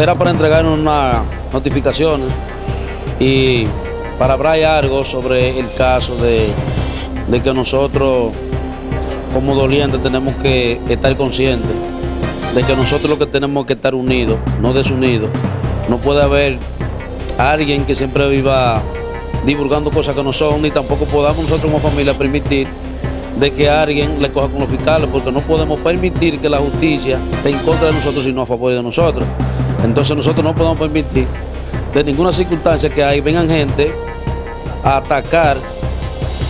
era para entregarnos unas notificaciones y para hablar algo sobre el caso de, de que nosotros como dolientes tenemos que estar conscientes de que nosotros lo que tenemos que estar unidos, no desunidos. No puede haber alguien que siempre viva divulgando cosas que no son, ni tampoco podamos nosotros como familia permitir de que alguien le coja con los fiscales, porque no podemos permitir que la justicia esté en contra de nosotros, sino a favor de nosotros. Entonces nosotros no podemos permitir de ninguna circunstancia que ahí vengan gente a atacar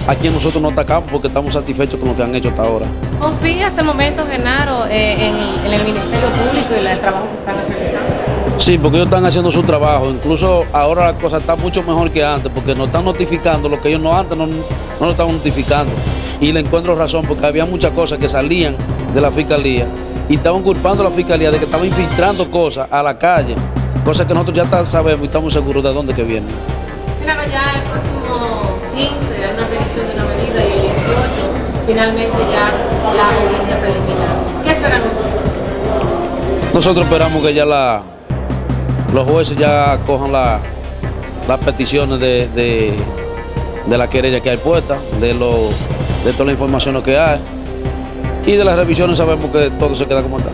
a quien nosotros no atacamos porque estamos satisfechos con lo que han hecho hasta ahora. ¿Confía hasta el momento, Genaro, eh, en, en, el Ministerio Público y el trabajo que están realizando? Sí, porque ellos están haciendo su trabajo. Incluso ahora la cosa está mucho mejor que antes porque nos están notificando lo que ellos no antes no, no lo estaban notificando. Y le encuentro razón porque había muchas cosas que salían de la fiscalía y estaban culpando a la fiscalía de que estaban infiltrando cosas a la calle, cosas que nosotros ya sabemos y estamos seguros de dónde que vienen. Claro, ya el próximo 15 hay una revisión de una medida y el 18 finalmente ya la audiencia preliminar. ¿Qué esperan ustedes? Nosotros esperamos que ya la, los jueces ya cojan la, las peticiones de, de, de, la querella que hay puesta, de, lo, de toda la información que hay y de las revisiones sabemos que todo se queda como está.